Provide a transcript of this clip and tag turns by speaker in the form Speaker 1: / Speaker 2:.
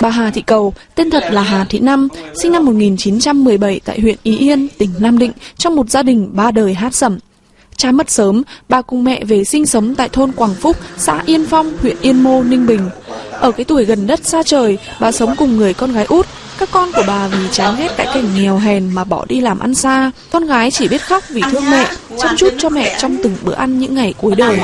Speaker 1: Bà Hà Thị Cầu, tên thật là Hà Thị Năm, sinh năm 1917 tại huyện Ý Yên, tỉnh Nam Định, trong một gia đình ba đời hát sẩm. Cha mất sớm, bà cùng mẹ về sinh sống tại thôn Quảng Phúc, xã Yên Phong, huyện Yên Mô, Ninh Bình. Ở cái tuổi gần đất xa trời, bà sống cùng người con gái út. Các con của bà vì chán ghét cái cảnh nghèo hèn mà bỏ đi làm ăn xa. Con gái chỉ biết khóc vì thương mẹ, chăm chút cho mẹ trong từng bữa ăn những ngày cuối đời.